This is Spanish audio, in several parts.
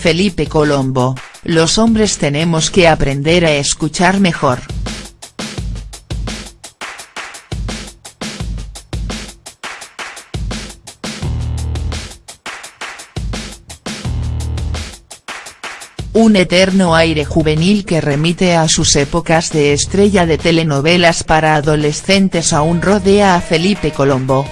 Felipe Colombo, los hombres tenemos que aprender a escuchar mejor. Un eterno aire juvenil que remite a sus épocas de estrella de telenovelas para adolescentes aún rodea a Felipe Colombo.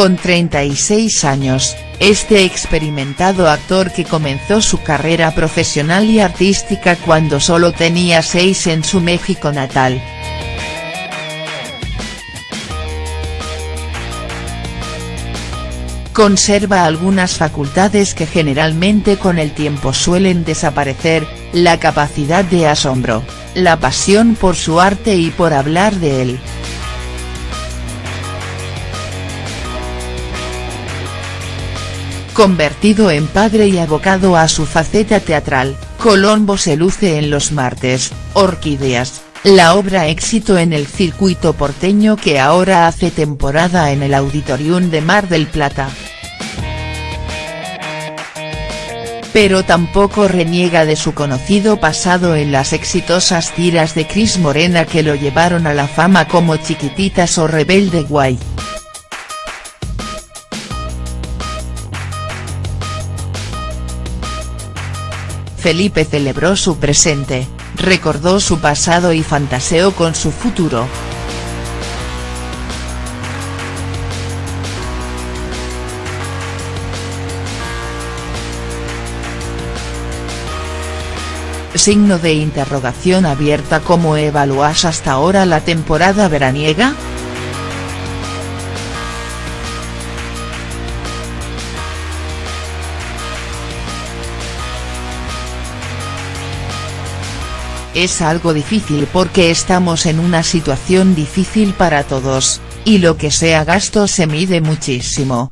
Con 36 años, este experimentado actor que comenzó su carrera profesional y artística cuando solo tenía 6 en su México natal. Conserva algunas facultades que generalmente con el tiempo suelen desaparecer, la capacidad de asombro, la pasión por su arte y por hablar de él. Convertido en padre y abocado a su faceta teatral, Colombo se luce en Los Martes, Orquídeas, la obra éxito en el circuito porteño que ahora hace temporada en el Auditorium de Mar del Plata. Pero tampoco reniega de su conocido pasado en las exitosas tiras de Cris Morena que lo llevaron a la fama como Chiquititas o Rebelde Guay. Felipe celebró su presente, recordó su pasado y fantaseó con su futuro. Signo de interrogación abierta ¿Cómo evalúas hasta ahora la temporada veraniega?. Es algo difícil porque estamos en una situación difícil para todos, y lo que sea gasto se mide muchísimo.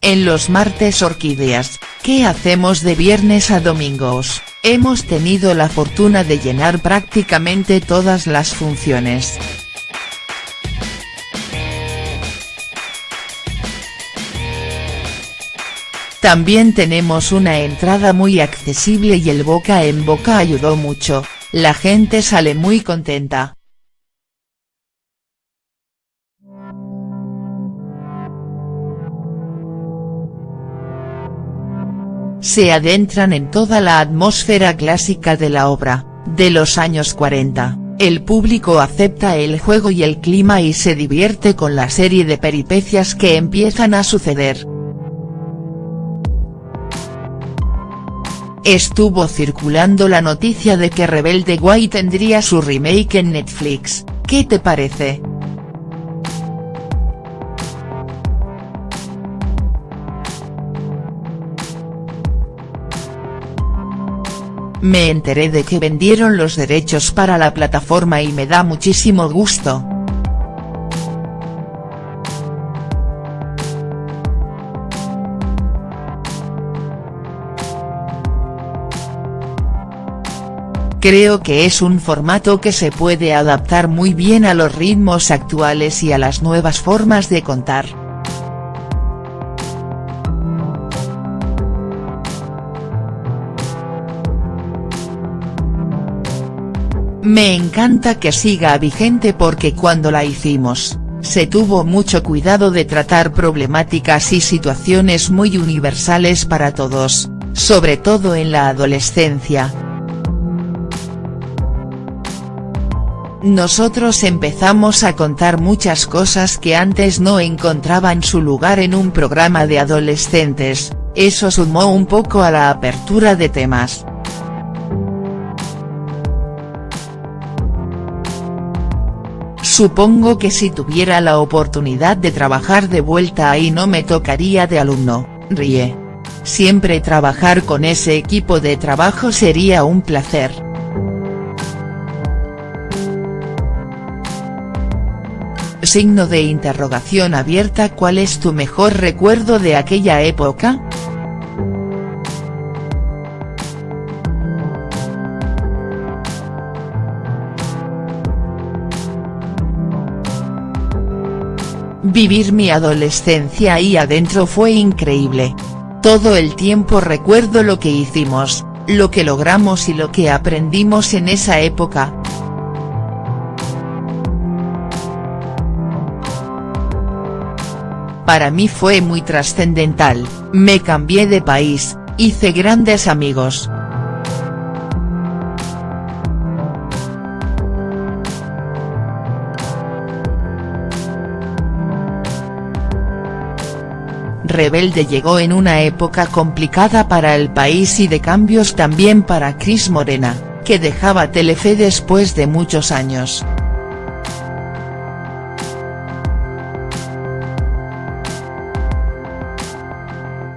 En los martes orquídeas, ¿qué hacemos de viernes a domingos? Hemos tenido la fortuna de llenar prácticamente todas las funciones. También tenemos una entrada muy accesible y el boca en boca ayudó mucho, la gente sale muy contenta. Se adentran en toda la atmósfera clásica de la obra, de los años 40, el público acepta el juego y el clima y se divierte con la serie de peripecias que empiezan a suceder. Estuvo circulando la noticia de que Rebelde Guay tendría su remake en Netflix, ¿qué te parece?. Me enteré de que vendieron los derechos para la plataforma y me da muchísimo gusto. Creo que es un formato que se puede adaptar muy bien a los ritmos actuales y a las nuevas formas de contar. Me encanta que siga vigente porque cuando la hicimos, se tuvo mucho cuidado de tratar problemáticas y situaciones muy universales para todos, sobre todo en la adolescencia. Nosotros empezamos a contar muchas cosas que antes no encontraban su lugar en un programa de adolescentes, eso sumó un poco a la apertura de temas. Supongo que si tuviera la oportunidad de trabajar de vuelta ahí no me tocaría de alumno, ríe. Siempre trabajar con ese equipo de trabajo sería un placer. Signo de interrogación abierta ¿Cuál es tu mejor recuerdo de aquella época?. Vivir mi adolescencia ahí adentro fue increíble. Todo el tiempo recuerdo lo que hicimos, lo que logramos y lo que aprendimos en esa época, Para mí fue muy trascendental, me cambié de país, hice grandes amigos. Rebelde llegó en una época complicada para el país y de cambios también para Cris Morena, que dejaba Telefe después de muchos años.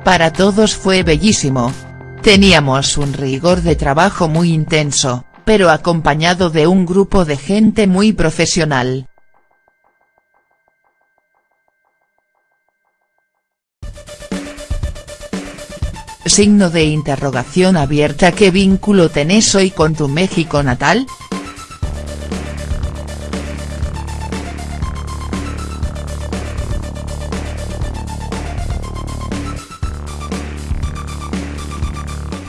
Para todos fue bellísimo. Teníamos un rigor de trabajo muy intenso, pero acompañado de un grupo de gente muy profesional. Signo de interrogación abierta ¿Qué vínculo tenés hoy con tu México natal?.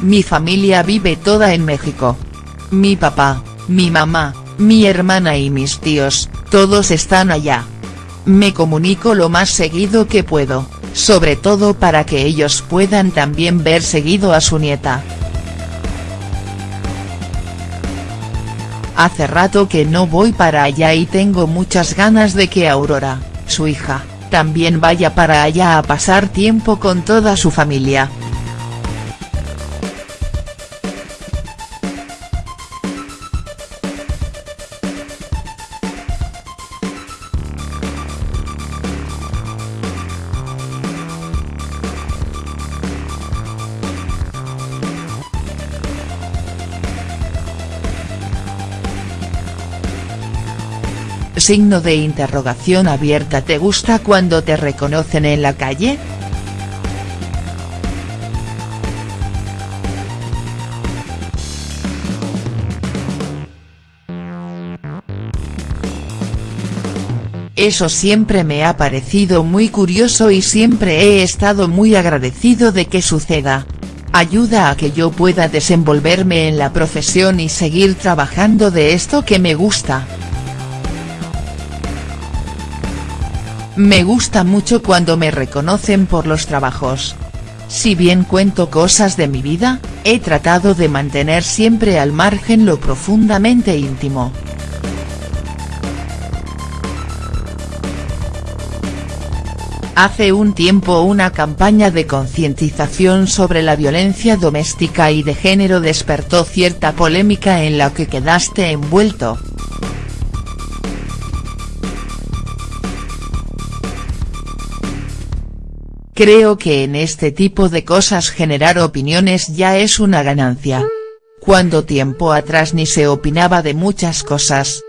Mi familia vive toda en México. Mi papá, mi mamá, mi hermana y mis tíos, todos están allá. Me comunico lo más seguido que puedo sobre todo para que ellos puedan también ver seguido a su nieta. Hace rato que no voy para allá y tengo muchas ganas de que Aurora, su hija, también vaya para allá a pasar tiempo con toda su familia. Signo de interrogación abierta ¿Te gusta cuando te reconocen en la calle?. Eso siempre me ha parecido muy curioso y siempre he estado muy agradecido de que suceda. Ayuda a que yo pueda desenvolverme en la profesión y seguir trabajando de esto que me gusta. Me gusta mucho cuando me reconocen por los trabajos. Si bien cuento cosas de mi vida, he tratado de mantener siempre al margen lo profundamente íntimo. Hace un tiempo una campaña de concientización sobre la violencia doméstica y de género despertó cierta polémica en la que quedaste envuelto. Creo que en este tipo de cosas generar opiniones ya es una ganancia. Cuando tiempo atrás ni se opinaba de muchas cosas.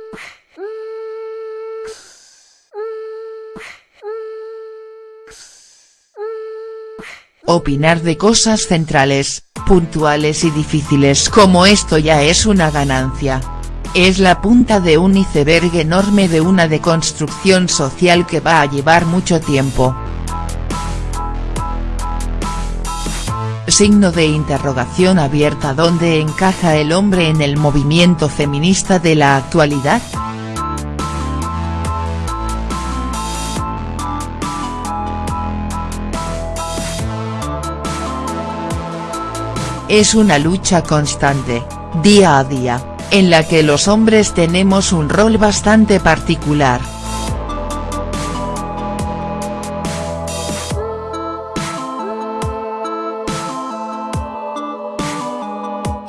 Opinar de cosas centrales, puntuales y difíciles como esto ya es una ganancia. Es la punta de un iceberg enorme de una deconstrucción social que va a llevar mucho tiempo. Signo de interrogación abierta ¿Dónde encaja el hombre en el movimiento feminista de la actualidad?. Es una lucha constante, día a día, en la que los hombres tenemos un rol bastante particular.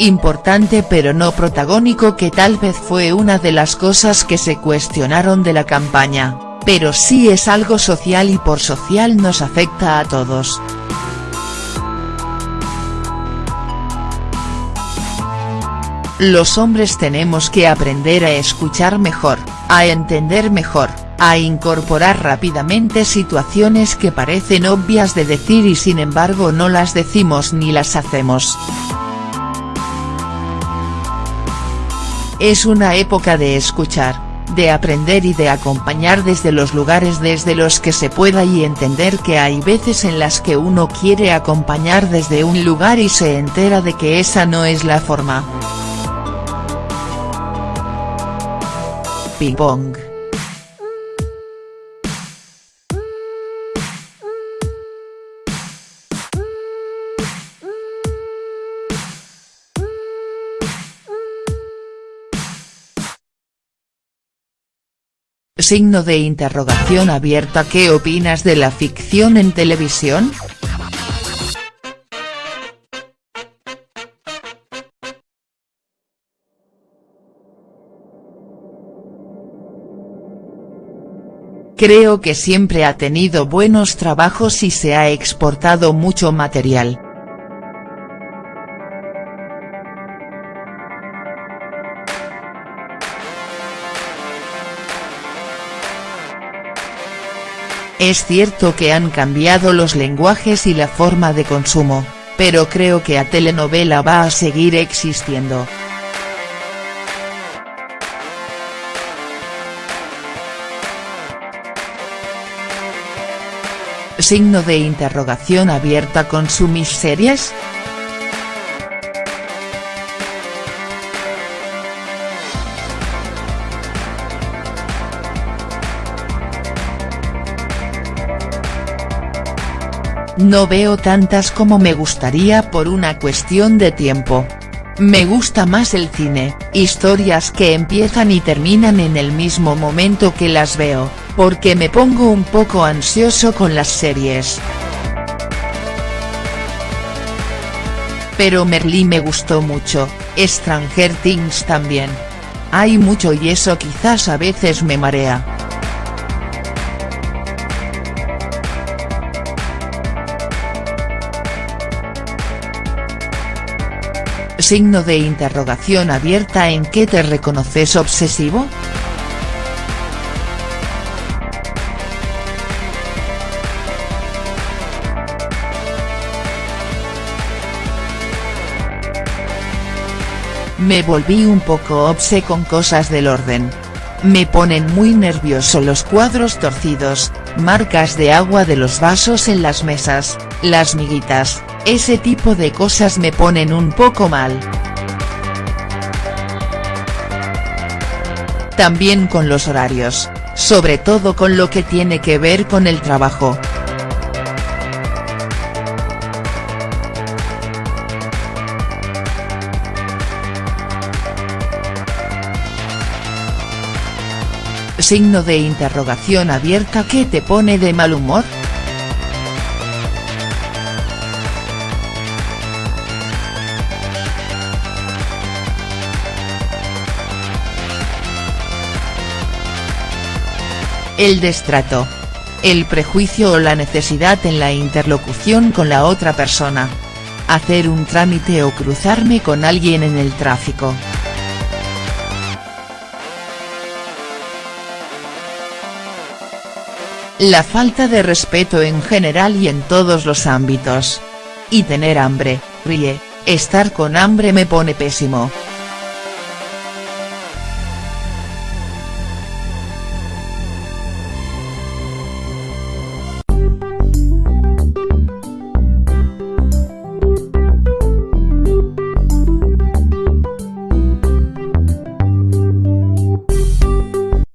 Importante pero no protagónico que tal vez fue una de las cosas que se cuestionaron de la campaña, pero sí es algo social y por social nos afecta a todos. Los hombres tenemos que aprender a escuchar mejor, a entender mejor, a incorporar rápidamente situaciones que parecen obvias de decir y sin embargo no las decimos ni las hacemos. Es una época de escuchar, de aprender y de acompañar desde los lugares desde los que se pueda y entender que hay veces en las que uno quiere acompañar desde un lugar y se entera de que esa no es la forma. Ping pong. Signo de interrogación abierta ¿Qué opinas de la ficción en televisión?. Creo que siempre ha tenido buenos trabajos y se ha exportado mucho material. Es cierto que han cambiado los lenguajes y la forma de consumo, pero creo que a telenovela va a seguir existiendo. Signo de interrogación abierta con su mis series?. No veo tantas como me gustaría por una cuestión de tiempo. Me gusta más el cine, historias que empiezan y terminan en el mismo momento que las veo, porque me pongo un poco ansioso con las series. Pero Merlí me gustó mucho, Stranger Things también. Hay mucho y eso quizás a veces me marea. Signo de interrogación abierta ¿En qué te reconoces obsesivo?. Me volví un poco obse con cosas del orden. Me ponen muy nervioso los cuadros torcidos, marcas de agua de los vasos en las mesas, las miguitas, ese tipo de cosas me ponen un poco mal. También con los horarios, sobre todo con lo que tiene que ver con el trabajo. Signo de interrogación abierta ¿Qué te pone de mal humor?. El destrato. El prejuicio o la necesidad en la interlocución con la otra persona. Hacer un trámite o cruzarme con alguien en el tráfico. La falta de respeto en general y en todos los ámbitos. Y tener hambre, ríe, estar con hambre me pone pésimo.